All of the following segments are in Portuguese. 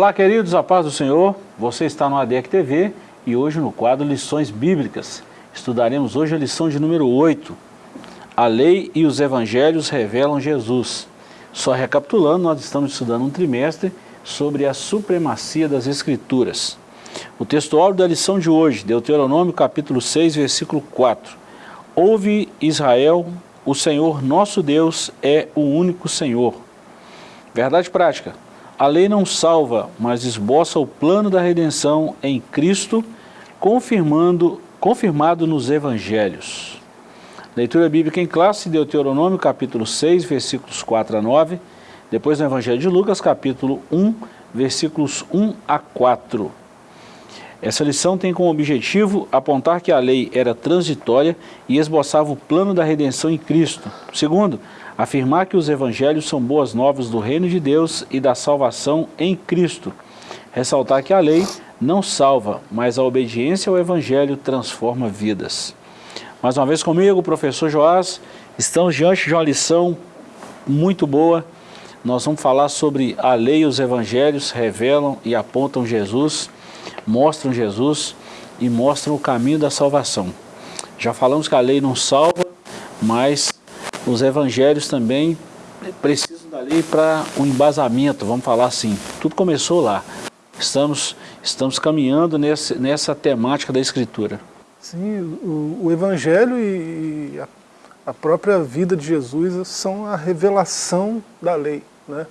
Olá, queridos, a paz do Senhor. Você está no ADEC TV e hoje no quadro Lições Bíblicas. Estudaremos hoje a lição de número 8. A lei e os evangelhos revelam Jesus. Só recapitulando, nós estamos estudando um trimestre sobre a supremacia das Escrituras. O textual da lição de hoje, Deuteronômio capítulo 6, versículo 4. Ouve Israel, o Senhor nosso Deus é o único Senhor. Verdade prática. A lei não salva, mas esboça o plano da redenção em Cristo, confirmando, confirmado nos Evangelhos. Leitura bíblica em classe, Deuteronômio capítulo 6, versículos 4 a 9, depois no Evangelho de Lucas capítulo 1, versículos 1 a 4. Essa lição tem como objetivo apontar que a lei era transitória e esboçava o plano da redenção em Cristo. Segundo, afirmar que os evangelhos são boas novas do reino de Deus e da salvação em Cristo. Ressaltar que a lei não salva, mas a obediência ao evangelho transforma vidas. Mais uma vez comigo, professor Joás, estamos diante de uma lição muito boa. Nós vamos falar sobre a lei e os evangelhos revelam e apontam Jesus, mostram Jesus e mostram o caminho da salvação. Já falamos que a lei não salva, mas os evangelhos também precisam da lei para um embasamento, vamos falar assim. Tudo começou lá. Estamos, estamos caminhando nesse, nessa temática da Escritura. Sim, o, o Evangelho e, a, a, própria vida de Jesus são a revelação da lei. Né?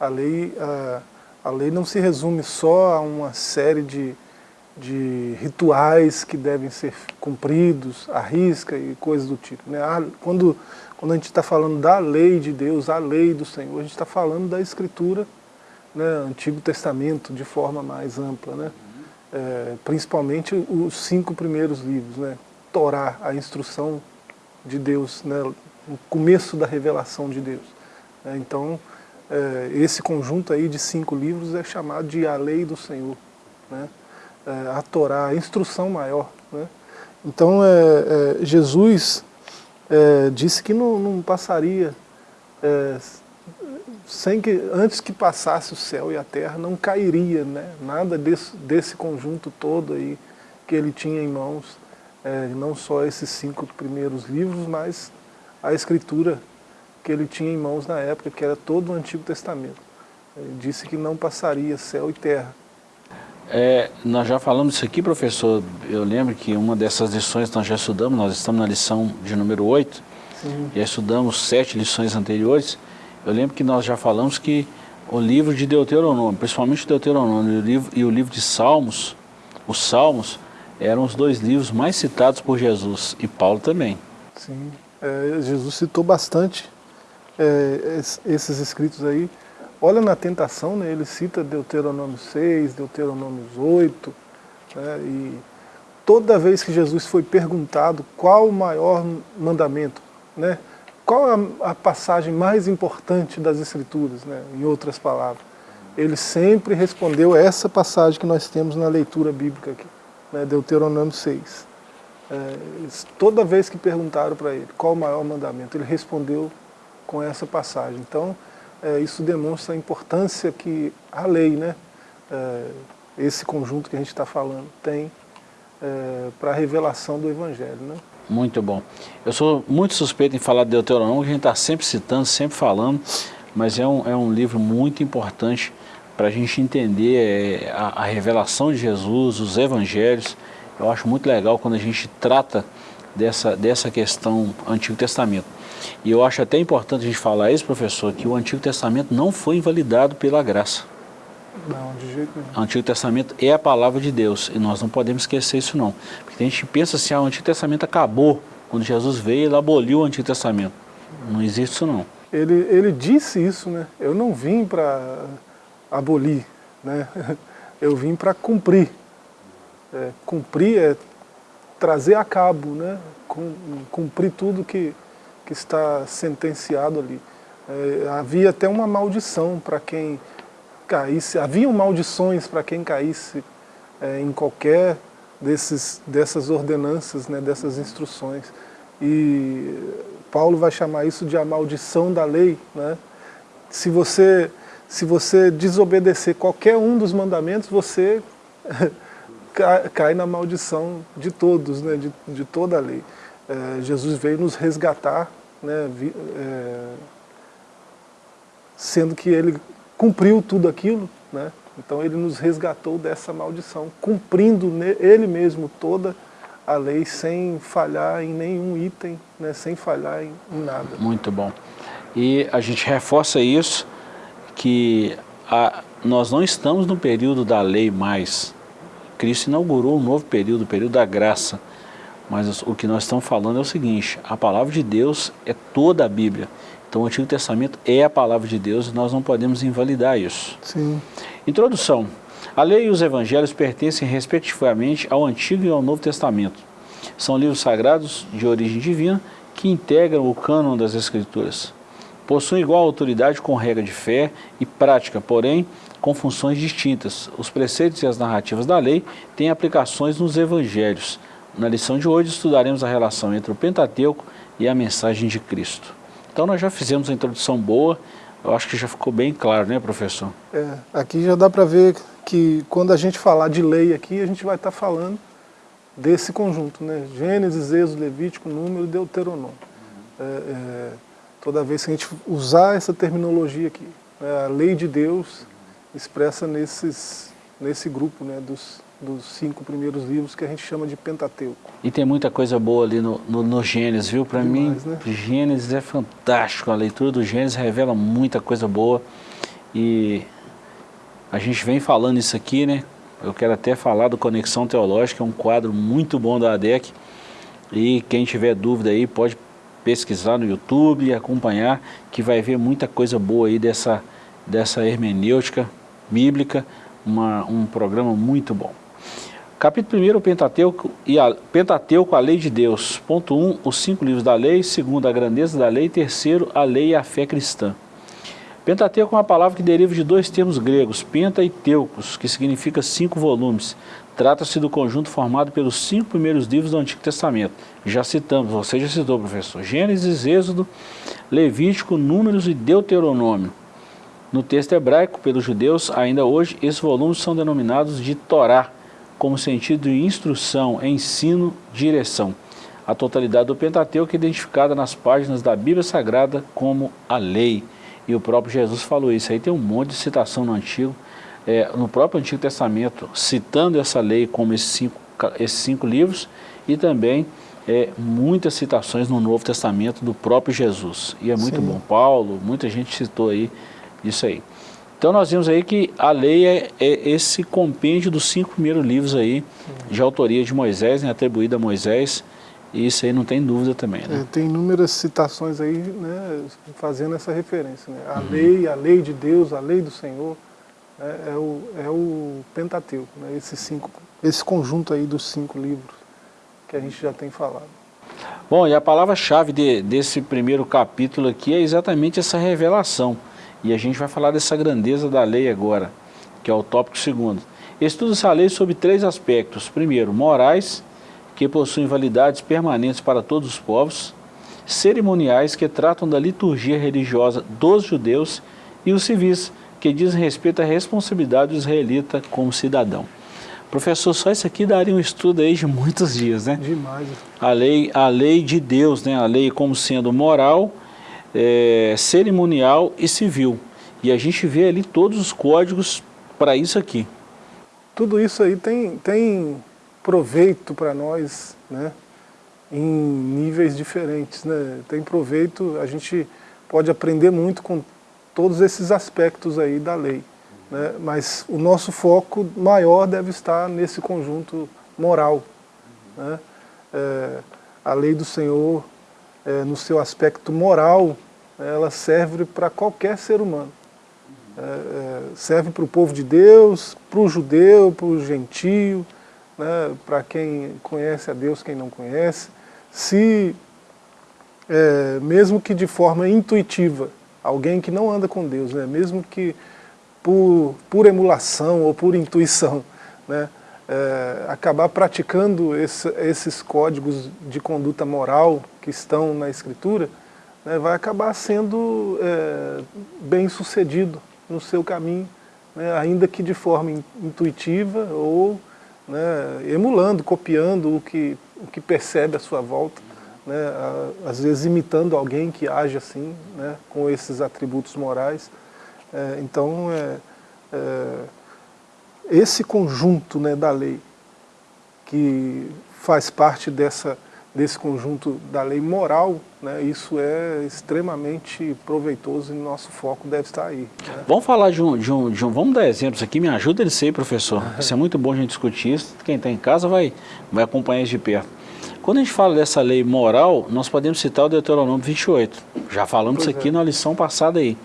A, lei a, a lei não se resume só a uma série de, de rituais que devem ser cumpridos, a risca e coisas do tipo. Né? Quando quando a gente está falando da lei de Deus, a lei do Senhor, a gente está falando da Escritura, né, Antigo Testamento, de forma mais ampla, né? É, principalmente os cinco primeiros livros, né? Torá, a instrução de Deus, né? o começo da revelação de Deus. É, então, é, esse conjunto aí de cinco livros é chamado de a lei do Senhor, né? É, a Torá, a instrução maior. Né? Então, é, é, Jesus é, disse que não, não passaria, é, sem que, antes que passasse o céu e a terra, não cairia né, nada desse, desse conjunto todo aí que ele tinha em mãos, é, não só esses cinco primeiros livros, mas a escritura que ele tinha em mãos na época, que era todo o Antigo Testamento. Ele disse que não passaria céu e terra, é, nós já falamos isso aqui, professor. Eu lembro que uma dessas lições nós já estudamos, nós estamos na lição de número 8, Sim. já estudamos sete lições anteriores. Eu lembro que nós já falamos que o livro de Deuteronômio, principalmente Deuteronômio e o livro, e o livro de Salmos, os Salmos, eram os dois livros mais citados por Jesus e Paulo também. Sim, é, Jesus citou bastante é, esses escritos aí. Olha na tentação, né, ele cita Deuteronômio 6, Deuteronômio 8, né, e toda vez que Jesus foi perguntado qual o maior mandamento, né, qual a, a passagem mais importante das Escrituras, né, em outras palavras, ele sempre respondeu essa passagem que nós temos na leitura bíblica aqui, né, Deuteronômio 6. É, toda vez que perguntaram para ele qual o maior mandamento, ele respondeu com essa passagem. Então, é, isso demonstra a importância que a lei, né, é, esse conjunto que a gente está falando, tem é, para a revelação do Evangelho. Né? Muito bom. Eu sou muito suspeito em falar de Deuteronômio, que a gente está sempre citando, sempre falando, mas é um, é um livro muito importante para a gente entender é, a, a revelação de Jesus, os Evangelhos. Eu acho muito legal quando a gente trata dessa, dessa questão Antigo Testamento. E eu acho até importante a gente falar isso, professor, que o Antigo Testamento não foi invalidado pela graça. Não, de jeito nenhum. O Antigo Testamento é a palavra de Deus e nós não podemos esquecer isso não. Porque a gente pensa assim, ah, o Antigo Testamento acabou. Quando Jesus veio, ele aboliu o Antigo Testamento. Não existe isso não. Ele, ele disse isso, né? Eu não vim para abolir, né? Eu vim para cumprir. É, cumprir é trazer a cabo, né? Cumprir tudo que, que está sentenciado ali. É, havia até uma maldição para quem caísse, haviam maldições para quem caísse é, em qualquer desses, dessas ordenanças, né, dessas instruções. E Paulo vai chamar isso de a maldição da lei. Né? Se você se você desobedecer qualquer um dos mandamentos, você cai na maldição de todos, né, de, de toda a lei. É, Jesus veio nos resgatar, né, vi, é, sendo que ele cumpriu tudo aquilo, né, então ele nos resgatou dessa maldição, cumprindo ele mesmo toda a lei sem falhar em nenhum item, né, sem falhar em, nada. Muito bom. E a gente reforça isso, que a, nós não estamos no período da lei mais. Cristo inaugurou um novo período, o período da graça. Mas o que nós estamos falando é o seguinte, a palavra de Deus é toda a Bíblia. Então o Antigo Testamento é a palavra de Deus e nós não podemos invalidar isso. Sim. Introdução. A lei e os evangelhos pertencem respectivamente ao Antigo e ao Novo Testamento. São livros sagrados de origem divina que integram o cânon das Escrituras. Possuem igual autoridade com regra de fé e prática, porém com funções distintas. Os preceitos e as narrativas da lei têm aplicações nos evangelhos. Na lição de hoje estudaremos a relação entre o Pentateuco e a mensagem de Cristo. Então nós já fizemos a introdução boa, eu acho que já ficou bem claro, né professor? É, aqui já dá para ver que quando a gente falar de lei aqui, a gente vai estar tá falando desse conjunto, né? Gênesis, Êxodo, Levítico, Número, Deuteronômio. É, é, toda vez que a gente usar essa terminologia aqui, né? a lei de Deus expressa nesses, nesse grupo né? dos, dos cinco primeiros livros que a gente chama de Pentateuco. E tem muita coisa boa ali no, no, no Gênesis, viu? Para mim, né? Gênesis é fantástico, a leitura do Gênesis revela muita coisa boa e a gente vem falando isso aqui, né? Eu quero até falar do Conexão Teológica, é um quadro muito bom da ADEC. E quem tiver dúvida aí pode pesquisar no YouTube e acompanhar, que vai ver muita coisa boa aí dessa, dessa hermenêutica bíblica, uma, um programa muito bom. Capítulo 1, o Pentateuco, e a, Pentateuco, a lei de Deus. Ponto 1, um, os cinco livros da lei. Segundo, a grandeza da lei. Terceiro, a lei e a fé cristã. Pentateuco é uma palavra que deriva de dois termos gregos, penta e teucos, que significa cinco volumes. Trata-se do conjunto formado pelos cinco primeiros livros do Antigo Testamento. Já citamos, você já citou, professor, Gênesis, Êxodo, Levítico, Números e Deuteronômio. No texto hebraico, pelos judeus, ainda hoje, esses volumes são denominados de Torá, como sentido de instrução, ensino, direção. A totalidade do Pentateuco é identificada nas páginas da Bíblia Sagrada como a lei. E o próprio Jesus falou isso. Aí tem um monte de citação no Antigo, é, no próprio Antigo Testamento, citando essa lei como esses cinco, esses cinco livros e também é, muitas citações no Novo Testamento do próprio Jesus. E é muito Sim. bom. Paulo, muita gente citou aí isso aí. Então nós vimos aí que a lei é, é esse compêndio dos cinco primeiros livros aí, de autoria de Moisés, né, atribuída a Moisés, e isso aí não tem dúvida também, né? É, tem inúmeras citações aí, né, fazendo essa referência, né? A uhum. lei, a lei de Deus, a lei do Senhor, né, é, o, é o Pentateuco, né? Esse, cinco, esse conjunto aí dos cinco livros que a gente já tem falado. Bom, e a palavra-chave de, desse primeiro capítulo aqui é exatamente essa revelação. E a gente vai falar dessa grandeza da lei agora, que é o tópico segundo. Estuda-se a lei sobre três aspectos. Primeiro, morais, que possuem validades permanentes para todos os povos, cerimoniais que tratam da liturgia religiosa dos judeus e os civis, que dizem respeito à responsabilidade do israelita como cidadão. Professor, só isso aqui daria um estudo aí de muitos dias, né? Demais. A lei, a lei de Deus, né? A lei como sendo moral, é, cerimonial e civil. E a gente vê ali todos os códigos para isso aqui. Tudo isso aí tem, tem proveito para nós, né? em níveis diferentes. Né? Tem proveito, a gente pode aprender muito com todos esses aspectos aí da lei. Né? Mas o nosso foco maior deve estar nesse conjunto moral. Né? É, a lei do Senhor, é, no seu aspecto moral, ela serve para qualquer ser humano. É, é serve para o povo de Deus, para o judeu, para o gentio, né, para quem conhece a Deus, quem não conhece, se, é, mesmo que de forma intuitiva, alguém que não anda com Deus, né, mesmo que por, por emulação ou por intuição, né, é, acabar praticando esse, esses códigos de conduta moral que estão na Escritura, né, vai acabar sendo é, bem sucedido no seu caminho, né, ainda que de forma intuitiva ou né, emulando, copiando o que, o que percebe à sua volta, né, às vezes imitando alguém que age assim, né, com esses atributos morais. É, então, é, é, esse conjunto né, da lei, que faz parte dessa, desse conjunto da lei moral, né, isso é extremamente proveitoso e nosso foco deve estar aí. Né? Vamos falar de um, de, um, de um, vamos dar exemplos aqui, me ajuda ele ser professor, isso é muito bom a gente discutir isso, quem está em casa vai, vai acompanhar isso de perto. Quando a gente fala dessa lei moral, nós podemos citar o Deuteronômio 28, já falamos pois isso aqui é. na lição passada aí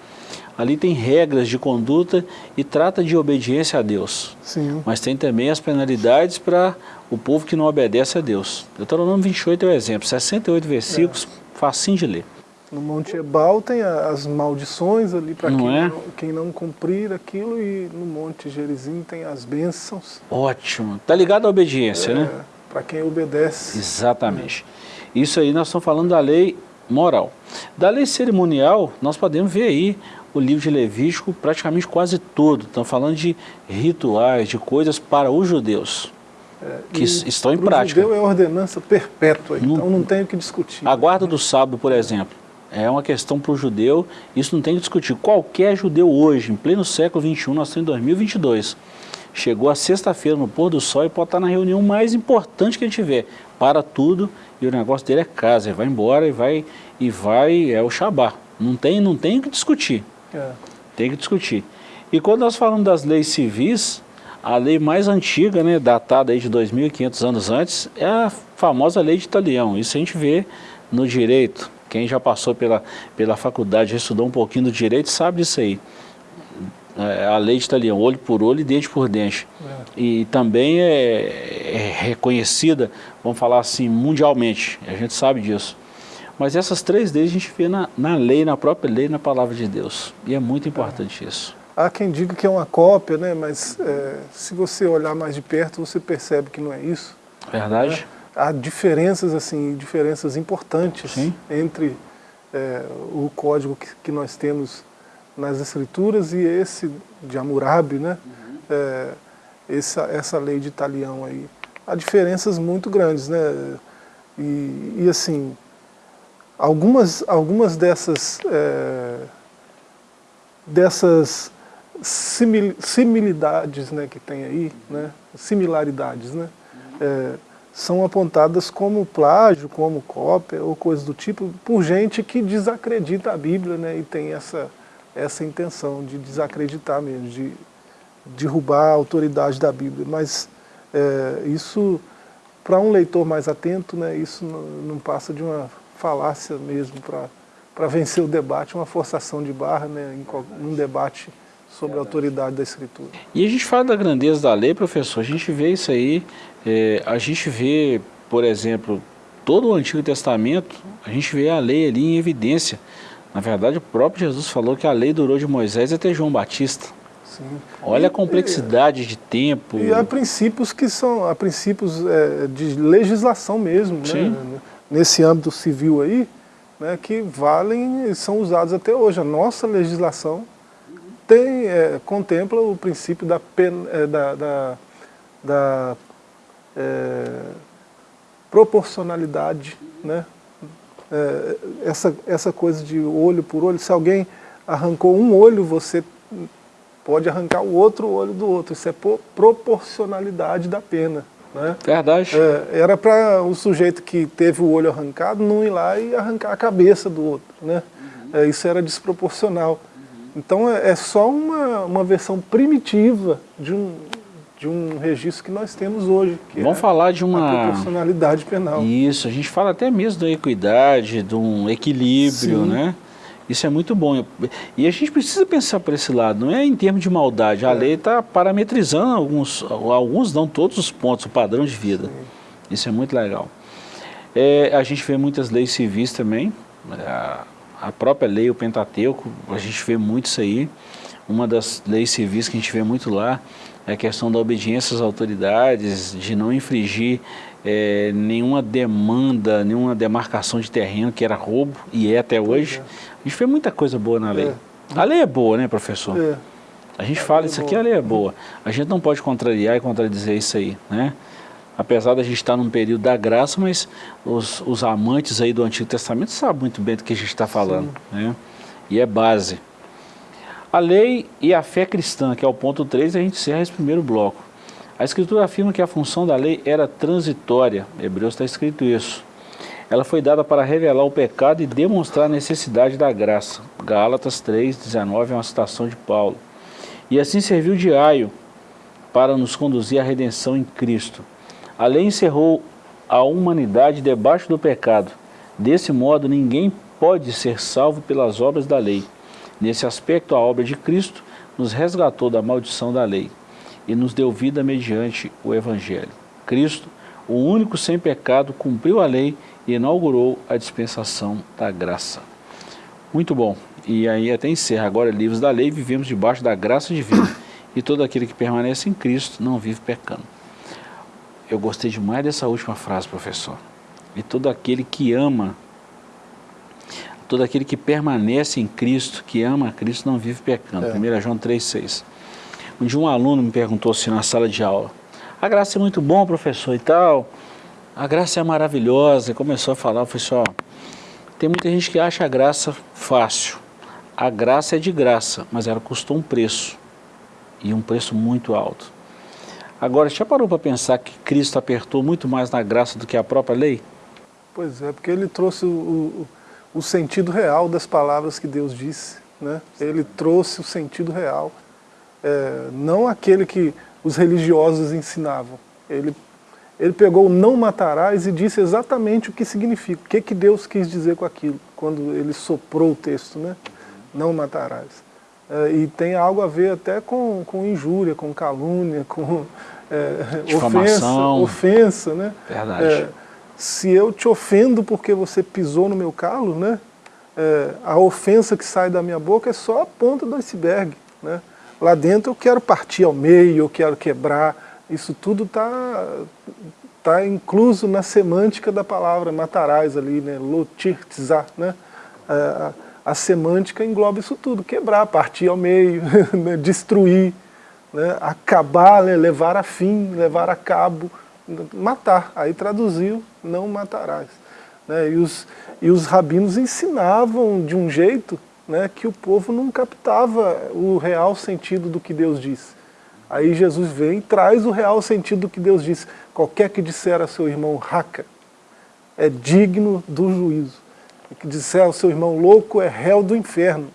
ali tem regras de conduta e trata de obediência a Deus. Sim. Mas tem também as penalidades para o povo que não obedece a Deus. Deuteronômio 28 é o exemplo, 68 versículos, é. facinho de ler. No Monte Ebal tem as maldições ali para quem, é? não, quem não cumprir aquilo e no Monte Gerizim tem as bênçãos. Ótimo. Tá ligado à obediência, é, né? Para quem obedece. Exatamente. Isso aí nós estamos falando da lei moral. Da lei cerimonial, nós podemos ver aí o livro de Levítico praticamente quase todo. Estão falando de rituais, de coisas para os judeus. É, que estão em prática. O judeu é ordenança perpétua, não, então não tem o que discutir. A guarda do sábado, por exemplo, é uma questão para o judeu, isso não tem que discutir. Qualquer judeu hoje, em pleno século XXI, nós estamos em 2022, chegou a sexta-feira no pôr do sol e pode estar na reunião mais importante que ele tiver. Para tudo e o negócio dele é casa, ele vai embora e vai, e vai é o Shabá. Não tem, não tem o que discutir. É. Tem que discutir. E quando nós falamos das leis civis, a lei mais antiga, né, datada aí de 2.500 anos antes, é a famosa lei de Italião. Isso a gente vê no direito. Quem já passou pela, pela faculdade, já estudou um pouquinho do direito, sabe disso aí. É, a lei de Italião, olho por olho e dente por dente. É. E também é, é reconhecida, vamos falar assim, mundialmente. A gente sabe disso. Mas essas três leis a gente vê na, na lei, na própria lei, na palavra de Deus. E é muito importante é. isso. Há quem diga que é uma cópia, né? mas é, se você olhar mais de perto, você percebe que não é isso. Verdade. Né? Há diferenças, assim, diferenças importantes Sim. entre é, o código que, que, nós temos nas escrituras e esse de Hammurabi, né? Uhum. É, essa, essa lei de Italião aí. Há diferenças muito grandes, né? E, e assim, algumas, algumas dessas, é, dessas simil, similidades né, que tem aí, né, similaridades, né, é, são apontadas como plágio, como cópia ou coisas do tipo, por gente que desacredita a Bíblia né, e tem essa, essa intenção de desacreditar mesmo, de derrubar a autoridade da Bíblia. Mas é, isso, para um leitor mais atento, né, isso não, não passa de uma falácia mesmo para vencer o debate, uma forçação de barra né, em um debate sobre a autoridade da Escritura. E a gente fala da grandeza da lei, professor, a gente vê isso aí, é, a gente vê, por exemplo, todo o Antigo Testamento, a gente vê a lei ali em evidência. Na verdade, o próprio Jesus falou que a lei durou de Moisés até João Batista. Sim. Olha a complexidade e, de tempo. E há princípios que são, há princípios é, de legislação mesmo, né? Sim. né? Nesse âmbito civil aí, né, que valem e são usados até hoje. A nossa legislação tem, é, contempla o princípio da, pen, é, da, da, da é, proporcionalidade, né? É, essa, essa coisa de olho por olho, se alguém arrancou um olho, você pode arrancar o outro olho do outro, isso é proporcionalidade da pena. Né? Verdade. É, era para o sujeito que teve o olho arrancado não ir lá e arrancar a cabeça do outro. Né? Uhum. É, isso era desproporcional. Uhum. Então é, é, só uma, uma versão primitiva de um, de um registro que nós temos hoje. Vamos é falar de uma... proporcionalidade penal. Isso, a gente fala até mesmo da equidade, de um equilíbrio, Sim. né? Isso é muito bom. E a gente precisa pensar por esse lado, não é em termos de maldade. A é. lei está parametrizando alguns, alguns não todos os pontos, o padrão de vida. Sim. Isso é muito legal. É, a gente vê muitas leis civis também, a, a, própria lei, o Pentateuco, a gente vê muito isso aí. Uma das leis civis que a gente vê muito lá é a questão da obediência às autoridades, de não infringir é, nenhuma demanda, nenhuma demarcação de terreno, que era roubo, e é até hoje. É. A gente vê muita coisa boa na lei. É. A lei é boa, né, professor? É. A gente fala, isso aqui a lei é boa. A gente não pode contrariar e contradizer isso aí, né? Apesar da gente estar num período da graça, mas os, os amantes aí do Antigo Testamento sabem muito bem do que a gente está falando, Sim. né? E é base. A lei e a fé cristã, que é o ponto 3, a gente encerra esse primeiro bloco. A Escritura afirma que a função da lei era transitória. Hebreus está escrito isso. Ela foi dada para revelar o pecado e demonstrar a necessidade da graça. Gálatas 3, 19 é uma citação de Paulo. E assim serviu de aio para nos conduzir à redenção em Cristo. A lei encerrou a humanidade debaixo do pecado. Desse modo, ninguém pode ser salvo pelas obras da lei. Nesse aspecto, a obra de Cristo nos resgatou da maldição da lei e nos deu vida mediante o Evangelho. Cristo, o único sem pecado, cumpriu a lei e inaugurou a dispensação da graça. Muito bom. E aí até encerra. Agora, livros da lei, vivemos debaixo da graça divina. E todo aquele que permanece em Cristo não vive pecando. Eu gostei demais dessa última frase, professor. E todo aquele que ama, todo aquele que permanece em Cristo, que ama a Cristo, não vive pecando. É. 1 João 3,6. Um dia um aluno me perguntou assim na sala de aula, a graça é muito bom, professor, e tal, a graça é maravilhosa, e começou a falar, eu falei assim, ó, tem muita gente que acha a graça fácil, a graça é de graça, mas ela custou um preço, e um preço muito alto. Agora, já parou para pensar que Cristo apertou muito mais na graça do que a própria lei? Pois é, porque ele trouxe o, o, o sentido real das palavras que Deus disse, né? Ele trouxe o sentido real é, não aquele que os religiosos ensinavam. Ele, ele pegou o não matarás e disse exatamente o que significa, o que, que Deus quis dizer com aquilo, quando ele soprou o texto, né? não matarás. É, e tem algo a ver até com, com injúria, com calúnia, com é, ofensa, ofensa, né? Verdade. É, se eu te ofendo porque você pisou no meu calo, né? É, a ofensa que sai da minha boca é só a ponta do iceberg, né? Lá dentro eu quero partir ao meio, eu quero quebrar. Isso tudo está tá incluso na semântica da palavra matarás ali, né? Lotirtzá, né? A, a, semântica engloba isso tudo, quebrar, partir ao meio, né? destruir, né? acabar, né? levar a fim, levar a cabo, matar. Aí traduziu, não matarás. Né? E, os, e os rabinos ensinavam de um jeito né, que o povo não captava o real sentido do que Deus diz. Aí Jesus vem e traz o real sentido do que Deus diz. Qualquer que disser a seu irmão raca é digno do juízo. E que disser ao seu irmão louco é réu do inferno.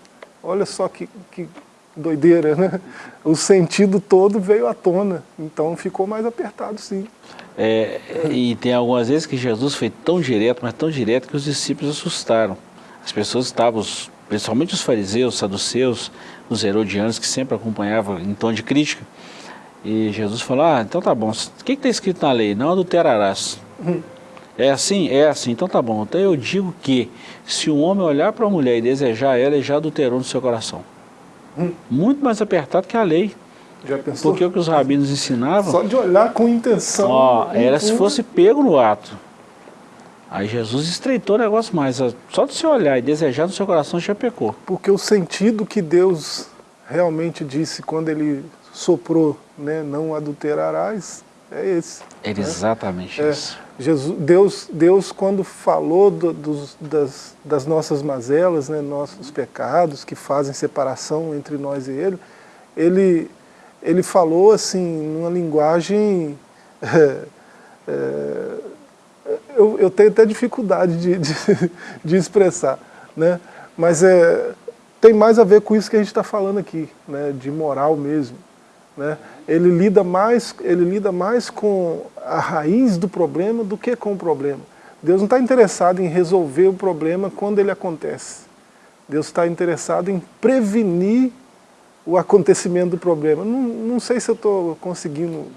Olha só que, que doideira, né? O sentido todo veio à tona, então ficou mais apertado sim. É, e tem algumas vezes que Jesus foi tão direto, mas tão direto que os discípulos assustaram. As pessoas estavam principalmente os fariseus, saduceus, os herodianos, que sempre acompanhavam em tom de crítica. E Jesus falou, ah, então tá bom, o que está escrito na lei? Não adulterarás. É assim? É assim, então tá bom. Então eu digo que se um homem olhar para a mulher e desejar ela, ele já adulterou no seu coração. Muito mais apertado que a lei. Já pensou? Porque o que os rabinos ensinavam... Só de olhar com intenção. Ó, era se fosse pego no ato. Aí Jesus estreitou o negócio mais. Só de você olhar e desejar no seu coração já pecou. Porque o sentido que Deus realmente disse quando ele soprou, né, não adulterarás, é esse. É né? exatamente é, isso. Jesus, Deus, Deus, quando falou do, dos, das, das, nossas mazelas, né, nossos pecados que fazem separação entre nós e Ele, Ele, ele falou assim, numa linguagem é, é, eu, eu tenho até dificuldade de, de, de expressar, né? mas é, tem mais a ver com isso que a gente está falando aqui, né? de moral mesmo. Né? Ele, lida mais, ele lida mais com a raiz do problema do que com o problema. Deus não está interessado em resolver o problema quando ele acontece. Deus está interessado em prevenir o acontecimento do problema. Não, não sei se eu estou conseguindo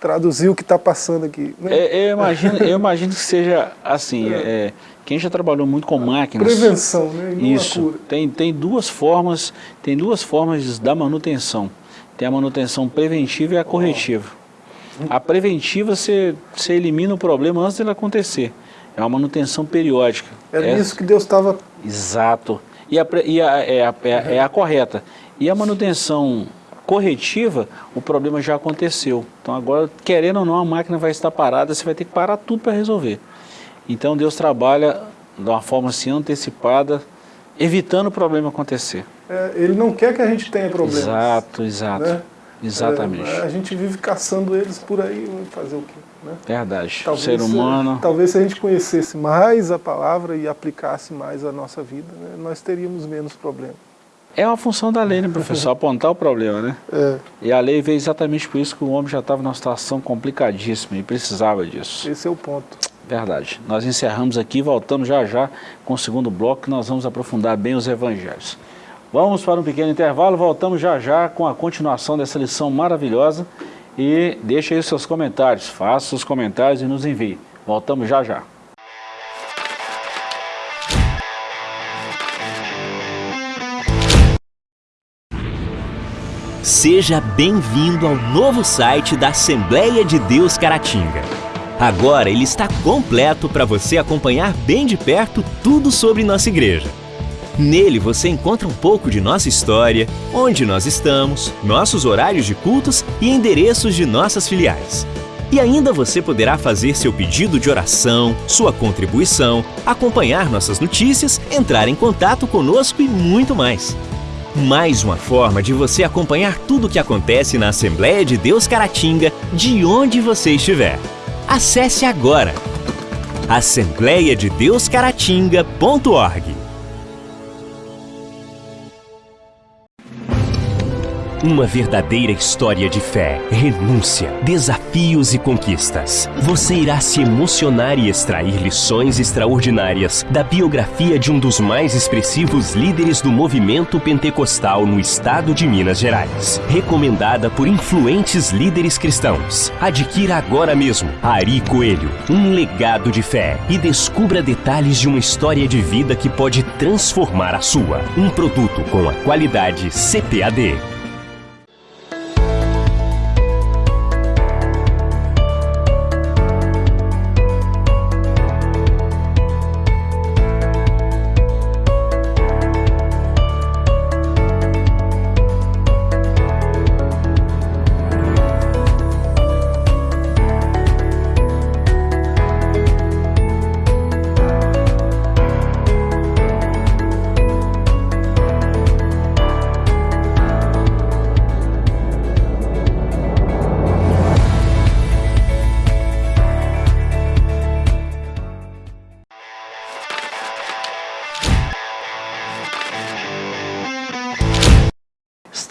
traduzir o que está passando aqui. Né? É, eu, imagino, eu imagino que seja assim, é. É, quem já trabalhou muito com máquinas... Prevenção, né? E isso, tem, tem duas formas, tem duas formas da manutenção. Tem a manutenção preventiva e a corretiva. A preventiva, você, você elimina o problema antes dele acontecer. É uma manutenção periódica. Era é, isso que Deus estava... Exato. E, a, e a, é, a, é, é a correta. E a manutenção corretiva, o problema já aconteceu. Então agora, querendo ou não, a máquina vai estar parada, você vai ter que parar tudo para resolver. Então Deus trabalha de uma forma assim antecipada, evitando o problema acontecer. É, ele não quer que a gente tenha problemas. Exato, exato. Né? Exatamente. É, a gente vive caçando eles por aí, fazer o quê? Né? Verdade. Talvez, ser humano... Talvez se a gente conhecesse mais a palavra e aplicasse mais a nossa vida, né, nós teríamos menos problemas. É uma função da lei, né, professor? Apontar o problema, né? É. E a lei veio exatamente por isso que o homem já estava numa situação complicadíssima e precisava disso. Esse é o ponto. Verdade. Nós encerramos aqui, voltamos já já com o segundo bloco, que nós vamos aprofundar bem os evangelhos. Vamos para um pequeno intervalo, voltamos já já com a continuação dessa lição maravilhosa e deixe aí os seus comentários, faça os comentários e nos envie. Voltamos já já. Seja bem-vindo ao novo site da Assembleia de Deus Caratinga. Agora ele está completo para você acompanhar bem de perto tudo sobre nossa igreja. Nele você encontra um pouco de nossa história, onde nós estamos, nossos horários de cultos e endereços de nossas filiais. E ainda você poderá fazer seu pedido de oração, sua contribuição, acompanhar nossas notícias, entrar em contato conosco e muito mais. Mais uma forma de você acompanhar tudo o que acontece na Assembleia de Deus Caratinga, de onde você estiver. Acesse agora assembleiadedeuscaratinga.org Uma verdadeira história de fé, renúncia, desafios e conquistas. Você irá se emocionar e extrair lições extraordinárias da biografia de um dos mais expressivos líderes do movimento pentecostal no estado de Minas Gerais. Recomendada por influentes líderes cristãos. Adquira agora mesmo Ari Coelho, um legado de fé e descubra detalhes de uma história de vida que pode transformar a sua. Um produto com a qualidade CPAD.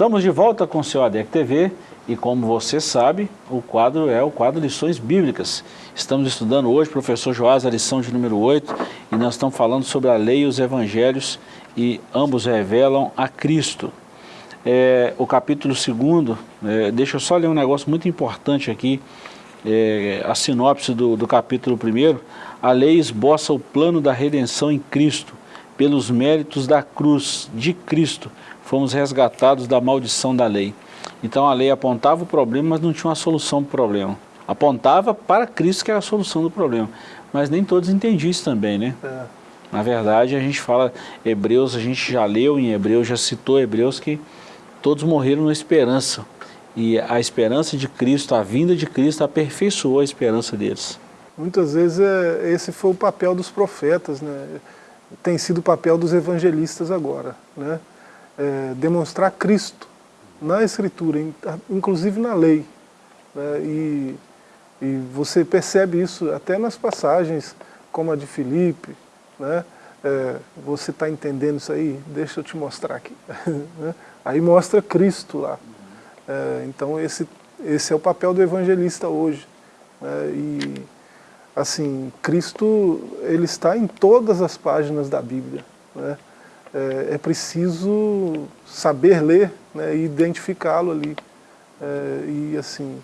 Estamos de volta com o seu ADEC TV e como você sabe, o quadro é o quadro Lições Bíblicas. Estamos estudando hoje, professor Joás, a lição de número 8 e nós estamos falando sobre a lei e os evangelhos e ambos revelam a Cristo. É, o capítulo 2, é, deixa eu só ler um negócio muito importante aqui, é, a sinopse do, do capítulo 1. A lei esboça o plano da redenção em Cristo, pelos méritos da cruz de Cristo, fomos resgatados da maldição da lei. Então a lei apontava o problema, mas não tinha uma solução para o problema. Apontava para Cristo que era a solução do problema. Mas nem todos entendiam isso também, né? É. Na verdade, a gente fala Hebreus, a gente já leu em Hebreus, já citou Hebreus que todos morreram na esperança. E a esperança de Cristo, a vinda de Cristo, aperfeiçoou a esperança deles. Muitas vezes é, esse foi o papel dos profetas, né? tem sido o papel dos evangelistas agora. Né? É, demonstrar Cristo na Escritura, inclusive na lei. Né? E, e, você percebe isso até nas passagens como a de Filipe. Né? É, você está entendendo isso aí? Deixa eu te mostrar aqui. Né? aí mostra Cristo lá. É, então esse, esse é o papel do evangelista hoje. Né? E assim, Cristo ele está em todas as páginas da Bíblia. Né? É, é preciso saber ler né, e identificá-lo ali. É, e assim,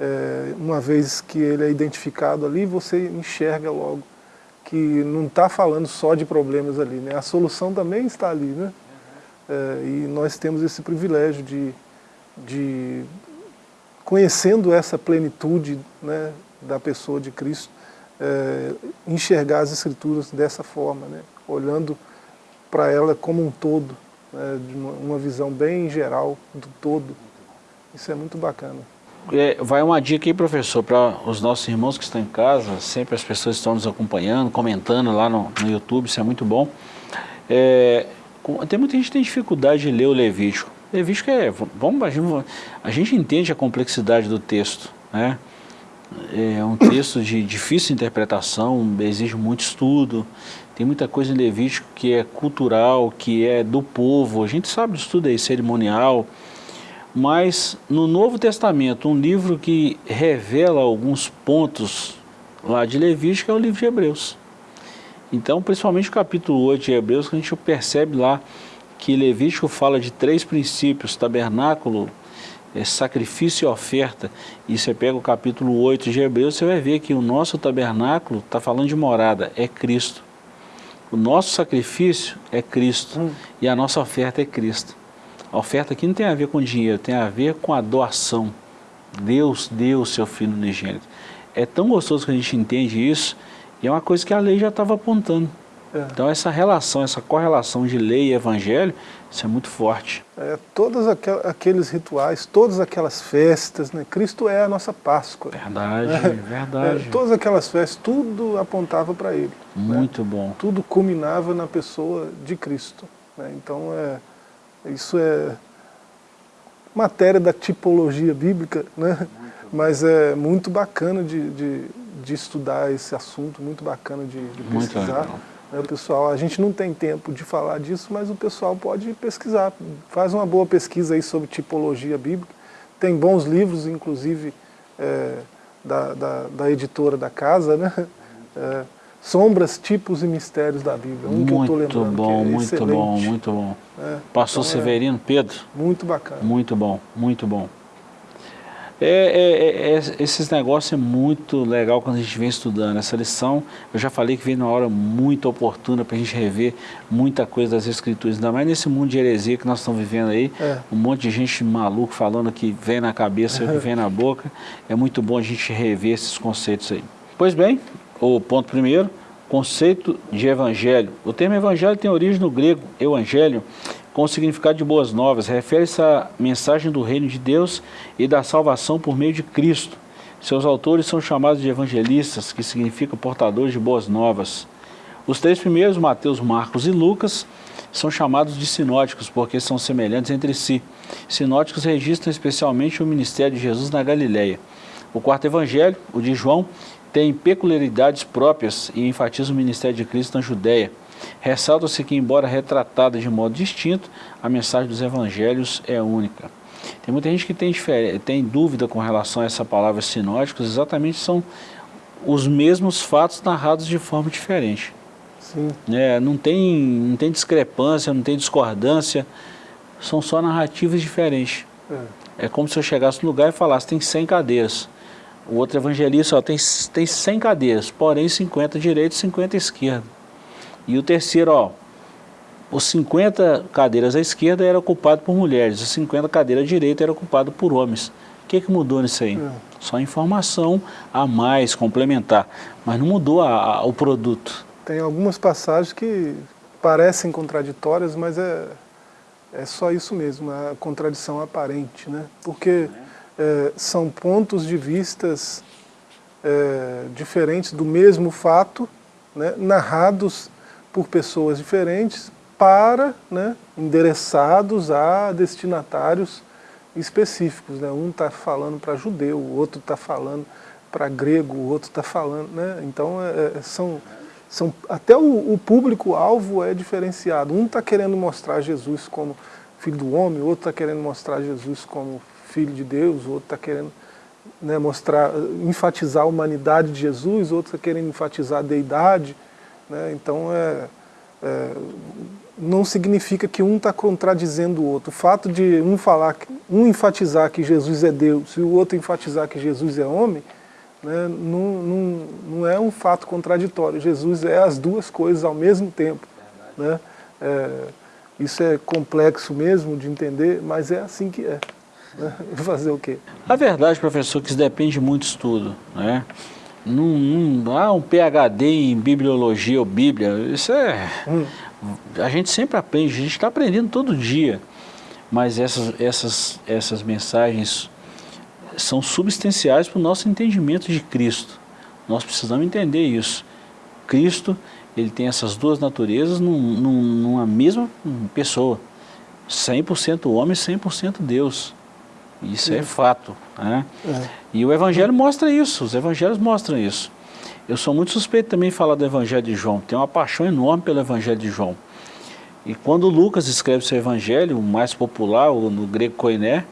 é, uma vez que ele é identificado ali, você enxerga logo que não está falando só de problemas ali, né? a solução também está ali. Né? É, e nós temos esse privilégio de, de conhecendo essa plenitude né, da pessoa de Cristo, é, enxergar as Escrituras dessa forma, né? olhando para ela como um todo, né, de uma, uma, visão bem geral do todo Isso é muito bacana. É, vai uma dica aí, professor, para os nossos irmãos que estão em casa, sempre as pessoas estão nos acompanhando, comentando lá no, no YouTube, isso é muito bom. É, tem muita gente que tem dificuldade de ler o Levítico. Levítico é, vamos, a gente, a gente entende a complexidade do texto, né? É um texto de difícil interpretação, exige muito estudo, tem muita coisa em Levítico que é cultural, que é do povo, a gente sabe disso tudo aí, cerimonial, mas no Novo Testamento, um livro que revela alguns pontos lá de Levítico é o livro de Hebreus. Então, principalmente o capítulo 8 de Hebreus, que a gente percebe lá que Levítico fala de três princípios, tabernáculo, é, sacrifício e oferta. E você pega o capítulo 8 de Hebreus, você vai ver que o nosso tabernáculo está falando de morada, é Cristo. O nosso sacrifício é Cristo hum. e a nossa oferta é Cristo. A oferta aqui não tem a ver com dinheiro, tem a ver com a doação. Deus deu o seu Filho unigênito. É tão gostoso que a gente entende isso e é uma coisa que a lei já estava apontando. É. Então essa relação, essa correlação de lei e evangelho, isso é muito forte. É, todos aqueles rituais, todas aquelas festas, né? Cristo é a nossa Páscoa. Verdade, é, verdade. É, todas aquelas festas, tudo apontava para Ele. Né? Muito né? bom. Tudo culminava na pessoa de Cristo. Né? Então é, isso é matéria da tipologia bíblica, né? mas é muito bacana de, de, de, estudar esse assunto, muito bacana de, de pesquisar. O pessoal, a gente não tem tempo de falar disso, mas o pessoal pode pesquisar. Faz uma boa pesquisa aí sobre tipologia bíblica. Tem bons livros, inclusive, é, da, da, da, editora da casa, né? É, Sombras, Tipos e Mistérios da Bíblia. Um muito que eu estou lembrando. Bom, é muito bom, muito bom. É, Pastor então é Severino, Pedro. Muito bacana. Muito bom, muito bom. É, é, é, é, esses negócios é muito legal quando a gente vem estudando. Essa lição, eu já falei que vem numa hora muito oportuna para a gente rever muita coisa das escrituras. Ainda mais nesse mundo de heresia que nós estamos vivendo aí. É. Um monte de gente maluco falando que vem na cabeça e que vem na boca. É muito bom a gente rever esses conceitos aí. Pois bem, o ponto primeiro, conceito de evangelho. O termo evangelho tem origem no grego, evangelho, com o significado de boas novas. Refere-se à mensagem do reino de Deus e da salvação por meio de Cristo. Seus autores são chamados de evangelistas, que significa portadores de boas novas. Os três primeiros, Mateus, Marcos e Lucas, são chamados de sinóticos, porque são semelhantes entre si. Sinóticos registram especialmente o ministério de Jesus na Galileia. O quarto evangelho, o de João, tem peculiaridades próprias e enfatiza o ministério de Cristo na Judéia. Ressalta-se que, embora retratada de modo distinto, a mensagem dos evangelhos é única. Tem muita gente que tem, tem dúvida com relação a essa palavra sinóticos, exatamente são os mesmos fatos narrados de forma diferente. Sim. É, não, tem, não tem discrepância, não tem discordância, são só narrativas diferentes. É. é como se eu chegasse no lugar e falasse, tem 100 cadeiras. O outro evangelista ó, tem, tem 100 cadeiras, porém 50 direita e 50 esquerda. E o terceiro, ó, os 50 cadeiras à esquerda eram ocupadas por mulheres, os 50 cadeiras à direita eram ocupadas por homens. O que, que mudou nisso aí? É. Só informação a mais, complementar, mas não mudou a, a, o produto. Tem algumas passagens que parecem contraditórias, mas é, é só isso mesmo, a contradição aparente, né? Porque é, são pontos de vistas é, diferentes do mesmo fato, né, narrados por pessoas diferentes para, né, endereçados a destinatários específicos. Né? Um está falando para judeu, o outro está falando para grego, o outro está falando... Né? Então, é, é, são, são, até o, o público-alvo é diferenciado. Um está querendo mostrar Jesus como filho do homem, o outro está querendo mostrar Jesus como filho de Deus, o outro está querendo né, mostrar, enfatizar a humanidade de Jesus, o outro está querendo enfatizar a deidade. Né, então, é, é, não significa que um está contradizendo o outro. O fato de um falar, um enfatizar que Jesus é Deus e o outro enfatizar que Jesus é homem, né, não, não, não é um fato contraditório. Jesus é as duas coisas ao mesmo tempo. Né? É, isso é complexo mesmo de entender, mas é assim que é. Fazer o quê? A verdade, professor, é que isso depende muito do estudo. Né? Não, não há um PHD em bibliologia ou bíblia, isso é... Hum. A gente sempre aprende, a gente está aprendendo todo dia. mas essas, essas, essas mensagens são substanciais para o nosso entendimento de Cristo. Nós precisamos entender isso. Cristo, ele tem essas duas naturezas num, num, numa mesma pessoa. 100% homem, 100% Deus. Isso Sim. é fato. Né? É. E o Evangelho mostra isso, os Evangelhos mostram isso. Eu sou muito suspeito também de falar do Evangelho de João, tenho uma paixão enorme pelo Evangelho de João. E quando Lucas escreve seu Evangelho, o mais popular, o, no grego koiné,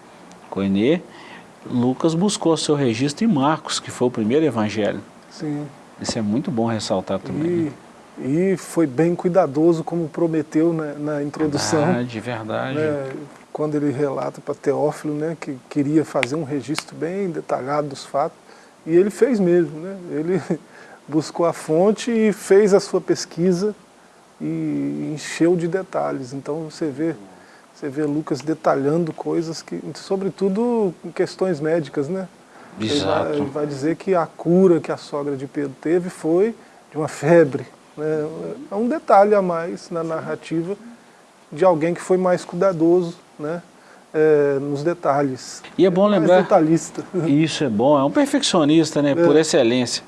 koiné, Lucas buscou seu registro em Marcos, que foi o primeiro Evangelho. Sim. Isso é muito bom ressaltar também. E, né? e foi bem cuidadoso, como prometeu na, na introdução. Verdade, verdade. Né, quando ele relata para Teófilo né, que queria fazer um registro bem detalhado dos fatos, e ele fez mesmo. Né? Ele buscou a fonte e fez a sua pesquisa e encheu de detalhes. Então você vê, você vê Lucas detalhando coisas, que, sobretudo questões médicas, né? Exato. Ele vai, ele vai dizer que a cura que a sogra de Pedro teve foi de uma febre. Né? É um detalhe a mais na narrativa de alguém que foi mais cuidadoso, né? é, nos detalhes. E é bom é lembrar... detalhista. Isso é bom, é um perfeccionista, né, é. por excelência.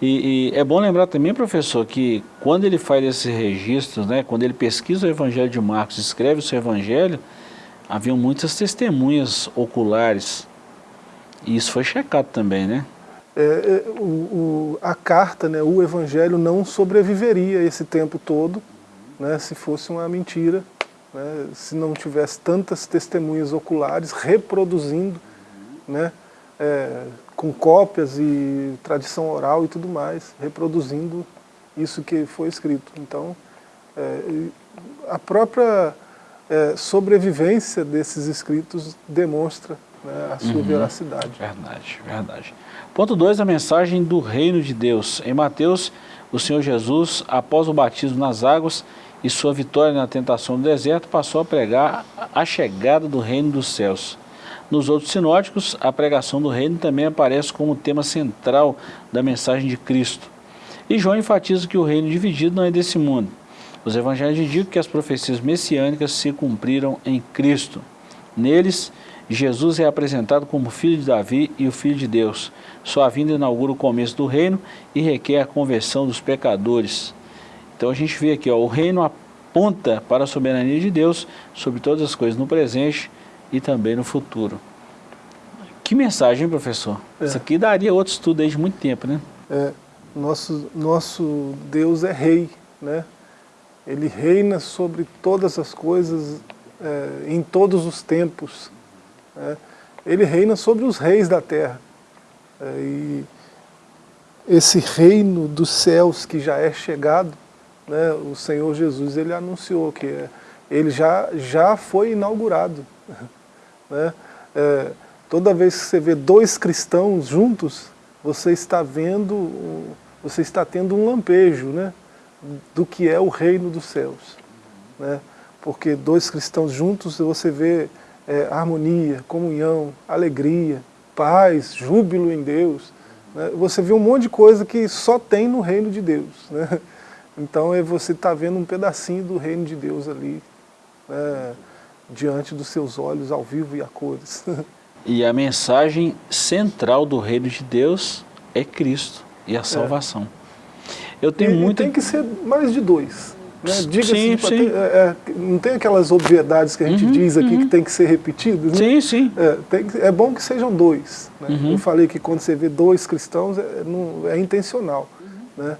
E, e, é bom lembrar também, professor, que quando ele faz esses registros, né, quando ele pesquisa o Evangelho de Marcos, escreve o seu Evangelho, haviam muitas testemunhas oculares. E isso foi checado também, né? É, é, o, o, a carta, né, o Evangelho não sobreviveria esse tempo todo, né, se fosse uma mentira né, se não tivesse tantas testemunhas oculares reproduzindo, né, é, com cópias e tradição oral e tudo mais, reproduzindo isso que foi escrito. Então, é, a própria é, sobrevivência desses escritos demonstra né, a sua uhum. veracidade. Verdade, verdade. Ponto 2, a mensagem do reino de Deus. Em Mateus, o Senhor Jesus, após o batismo nas águas, e sua vitória na tentação do deserto, passou a pregar a chegada do reino dos céus. Nos outros sinóticos, a pregação do reino também aparece como tema central da mensagem de Cristo. E João enfatiza que o reino dividido não é desse mundo. Os evangelhos indicam que as profecias messiânicas se cumpriram em Cristo. Neles, Jesus é apresentado como filho de Davi e o filho de Deus. Sua vinda inaugura o começo do reino e requer a conversão dos pecadores. Então a gente vê aqui, ó, o reino aponta para a soberania de Deus sobre todas as coisas no presente e também no futuro. Que mensagem, professor? É. Isso aqui daria outro estudo desde muito tempo, né? É, nosso, nosso Deus é rei, né? Ele reina sobre todas as coisas, é, em todos os tempos. Né? Ele reina sobre os reis da terra. É, e esse reino dos céus que já é chegado, né, o Senhor Jesus ele anunciou que ele já, já foi inaugurado. Né? É, toda vez que você vê dois cristãos juntos, você está vendo, você está tendo um lampejo né, do que é o reino dos céus. Né? Porque dois cristãos juntos você vê é, harmonia, comunhão, alegria, paz, júbilo em Deus. Né? Você vê um monte de coisa que só tem no reino de Deus. Né? Então é você está vendo um pedacinho do reino de Deus ali, né, diante dos seus olhos, ao vivo e a cores. E a mensagem central do reino de Deus é Cristo e a é. salvação. É. Eu tenho e, muito... tem que ser mais de dois. Né? Diga sim, sim. Ter, é, é, não tem aquelas obviedades que a gente uhum, diz aqui uhum. que tem que ser repetidas? Né? Sim, sim. É, tem, é bom que sejam dois. Né? Uhum. Eu falei que quando você vê dois cristãos é, não, é intencional. Né?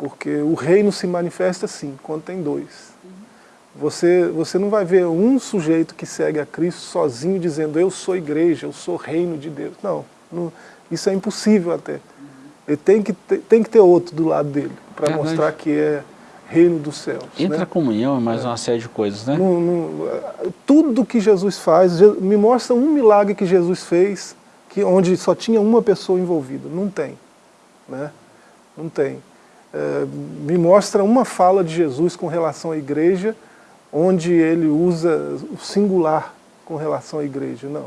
Porque o reino se manifesta assim, quando tem dois. Você, você não vai ver um sujeito que segue a Cristo sozinho dizendo eu sou igreja, eu sou reino de Deus. Não, não isso é impossível até. Ele tem que ter, tem que ter outro do lado dele, para mostrar que é reino dos céus. Entra né? a comunhão e mais é. uma série de coisas, né? No, no, tudo que Jesus faz, me mostra um milagre que Jesus fez, que, onde só tinha uma pessoa envolvida. Não tem. Né? Não tem é, me mostra uma fala de Jesus com relação à igreja, onde ele usa o singular com relação à igreja, não.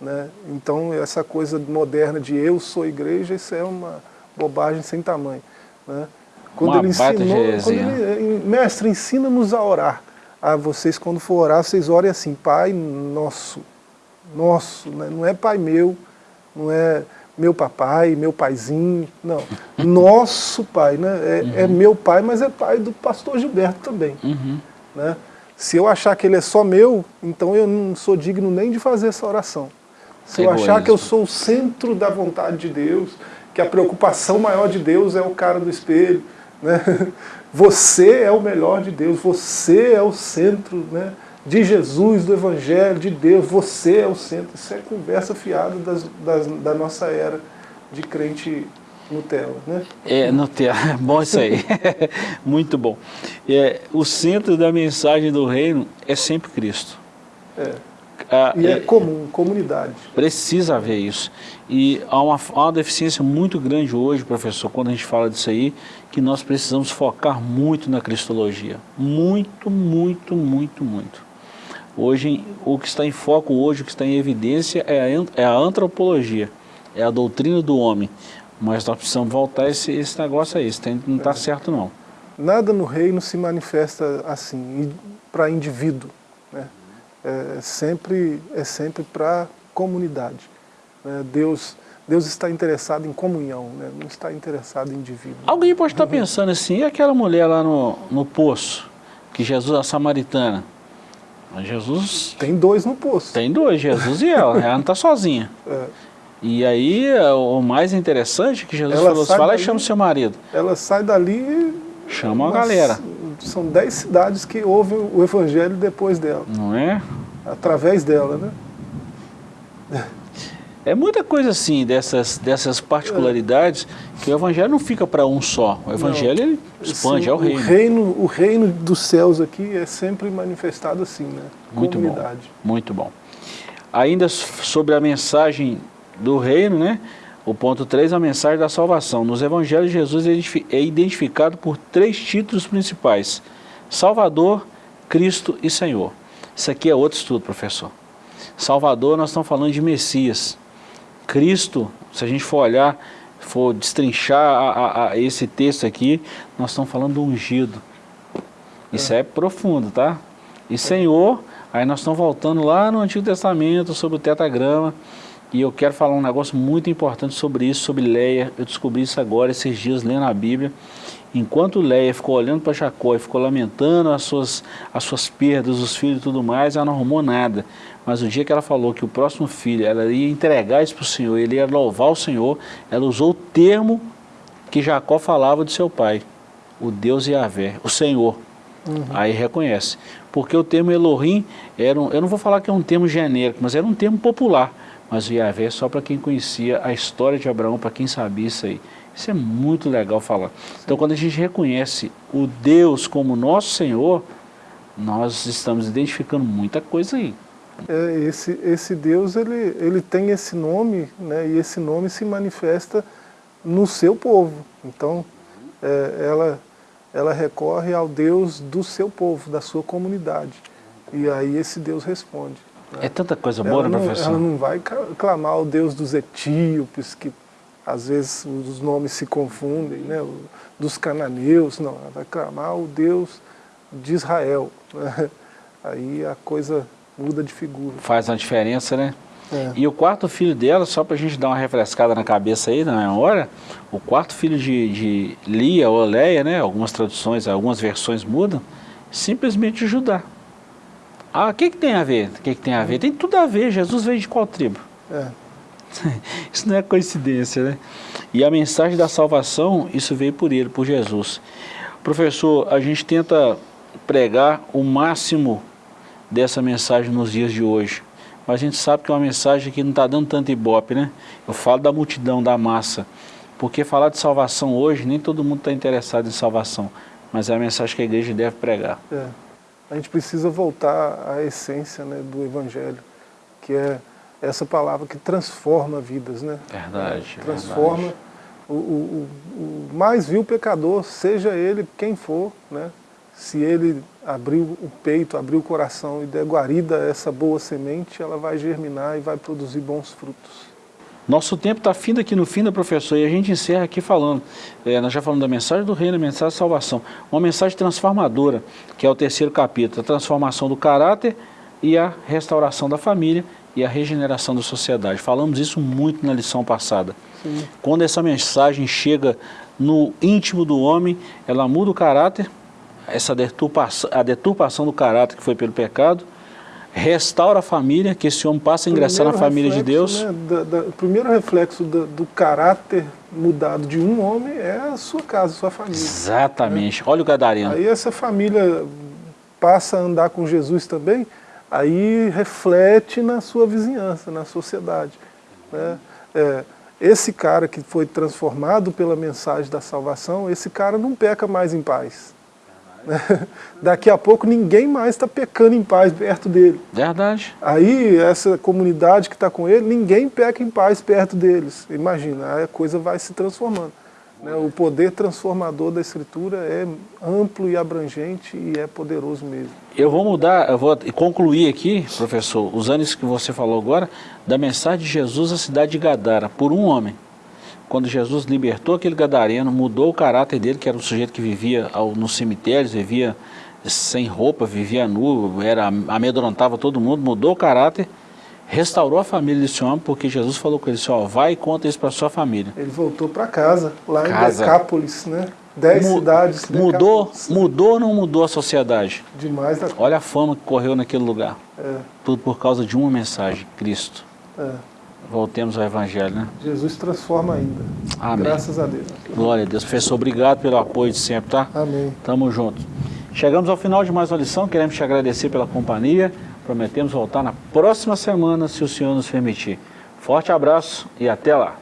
Né? Então essa coisa moderna de eu sou igreja, isso é uma bobagem sem tamanho. Né? Quando, uma ele ensinou, quando ele, mestre, ensina-nos a orar. ah, vocês quando for orar, vocês orem assim, Pai nosso, nosso, né? não é Pai meu, não é meu papai, meu paizinho, não. Nosso pai, né? É, uhum. é, meu pai, mas é pai do pastor Gilberto também. Uhum. Né? Se eu achar que ele é só meu, então eu não sou digno nem de fazer essa oração. Se eu achar que eu sou o centro da vontade de Deus, que a preocupação maior de Deus é o cara do espelho, né? você é o melhor de Deus, você é o centro né? De Jesus, do Evangelho, de Deus, você é o centro. Isso é conversa fiada das, das, da nossa era de crente Nutella, né? É, Nutella, bom isso aí, muito bom. É, o centro da mensagem do reino é sempre Cristo. É. Ah, e é, é, comum, comunidade. Precisa haver isso. E há uma, há uma deficiência muito grande hoje, professor, quando a gente fala disso aí, que nós precisamos focar muito na cristologia. Muito, muito, muito, muito. Hoje, o que está em foco hoje, o que está em evidência é a, é a antropologia, é a doutrina do homem. Mas nós precisamos voltar a esse, esse negócio aí, isso não está certo não. Nada no reino se manifesta assim, para indivíduo. Né? É sempre, é sempre para comunidade. Né? Deus, Deus está interessado em comunhão, né? não está interessado em indivíduo. Alguém pode estar pensando assim, e aquela mulher lá no, no poço, que Jesus, a samaritana, Jesus... Tem dois no poço. Tem dois, Jesus e ela, ela não está sozinha. É. E aí, o mais interessante é que Jesus ela falou, fala dali, e chama o seu marido. Ela sai dali... Chama a galera. São dez cidades que ouvem o evangelho depois dela. Não é? Através dela, né? É muita coisa assim, dessas, dessas particularidades, é. que o evangelho não fica para um só. O evangelho ele expande, Sim, é o reino. o reino. O reino dos céus aqui é sempre manifestado assim, né? Muito Comunidade. bom, muito bom. Ainda sobre a mensagem do reino, né? O ponto 3, a mensagem da salvação. Nos evangelhos, Jesus é identificado por três títulos principais. Salvador, Cristo e Senhor. Isso aqui é outro estudo, professor. Salvador, nós estamos falando de Messias. Cristo, se a gente for olhar, for destrinchar a, a, a esse texto aqui, nós estamos falando do ungido. Isso é, é profundo, tá? E Senhor, aí nós estamos voltando lá no Antigo Testamento, sobre o tetagrama, e eu quero falar um negócio muito importante sobre isso, sobre Leia. Eu descobri isso agora, esses dias, lendo a Bíblia. Enquanto Leia ficou olhando para Jacó e ficou lamentando as suas, as suas perdas, os filhos e tudo mais, ela não arrumou nada. Mas o dia que ela falou que o próximo filho, ela ia entregar isso para o Senhor, ele ia louvar o Senhor, ela usou o termo que Jacó falava de seu pai, o Deus Yahvé, o Senhor. Uhum. Aí reconhece. Porque o termo Elohim, era um, eu não vou falar que é um termo genérico, mas era um termo popular mas o Yahvé é só para quem conhecia a história de Abraão, para quem sabia isso aí. Isso é muito legal falar. Então quando a gente reconhece o Deus como nosso Senhor, nós estamos identificando muita coisa aí. É, esse, esse Deus, ele, ele tem esse nome, né, e esse nome se manifesta no seu povo. Então, é, ela, ela recorre ao Deus do seu povo, da sua comunidade. E aí esse Deus responde. É tanta coisa boa, ela não, professor? Ela não vai clamar o Deus dos etíopes, que às vezes os nomes se confundem, né? dos cananeus, não, ela vai clamar o Deus de Israel. Né? Aí a coisa muda de figura. Faz uma diferença, né? É. E o quarto filho dela, só para a gente dar uma refrescada na cabeça aí, na hora, o quarto filho de, de Lia ou Leia, né? algumas traduções, algumas versões mudam, simplesmente Judá. Ah, o que, que tem a ver? O que, que tem a ver? Tem tudo a ver. Jesus veio de qual tribo? É. Isso não é coincidência, né? E a mensagem da salvação, isso veio por ele, por Jesus. Professor, a gente tenta pregar o máximo dessa mensagem nos dias de hoje. Mas a gente sabe que é uma mensagem que não está dando tanto ibope, né? Eu falo da multidão, da massa. Porque falar de salvação hoje, nem todo mundo está interessado em salvação. Mas é a mensagem que a igreja deve pregar. É a gente precisa voltar à essência né, do Evangelho, que é essa palavra que transforma vidas. Né? Verdade. Transforma verdade. O, o, o, mais vil pecador, seja ele quem for, né? se ele abrir o peito, abrir o coração e der guarida a essa boa semente, ela vai germinar e vai produzir bons frutos. Nosso tempo está findo aqui no fim da professor e a gente encerra aqui falando, é, nós já falamos da mensagem do reino, a mensagem da salvação, uma mensagem transformadora, que é o terceiro capítulo, a transformação do caráter e a restauração da família e a regeneração da sociedade. Falamos isso muito na lição passada. Sim. Quando essa mensagem chega no íntimo do homem, ela muda o caráter, essa deturpação, a deturpação do caráter que foi pelo pecado, restaura a família, que esse homem passa a ingressar na família reflexo, de Deus. Né, da, da, o primeiro reflexo da, do caráter mudado de um homem é a sua casa, a sua família. Exatamente. Né? Olha o gadareno. Aí essa família passa a andar com Jesus também, aí reflete na sua vizinhança, na sociedade. Né? É, esse cara que foi transformado pela mensagem da salvação, esse cara não peca mais em paz. Daqui a pouco ninguém mais está pecando em paz perto dele. Verdade. Aí essa comunidade que está com ele, ninguém peca em paz perto deles. Imagina, aí a coisa vai se transformando. Né? O poder transformador da Escritura é amplo e abrangente e é poderoso mesmo. Eu vou mudar, eu vou concluir aqui, professor, usando isso que você falou agora, da mensagem de Jesus à cidade de Gadara, por um homem. Quando Jesus libertou aquele gadareno, mudou o caráter dele, que era um sujeito que vivia nos cemitérios, vivia sem roupa, vivia nu, era, amedrontava todo mundo, mudou o caráter restaurou a família desse homem, porque Jesus falou com ele assim, ó, vai e conta isso para sua família. Ele voltou para casa, lá casa. em Decápolis, né? Dez Mu cidades. Mudou, Decápolis. mudou ou não mudou a sociedade? Demais da Olha a fama que correu naquele lugar. É. Tudo por causa de uma mensagem, Cristo. É. Voltemos ao Evangelho, né? Jesus transforma ainda. Amém. Graças a Deus. Glória a Deus. Professor, obrigado pelo apoio de sempre, tá? Amém. Tamo junto. Chegamos ao final de mais uma lição, queremos te agradecer pela companhia. Prometemos voltar na próxima semana, se o Senhor nos permitir. Forte abraço e até lá!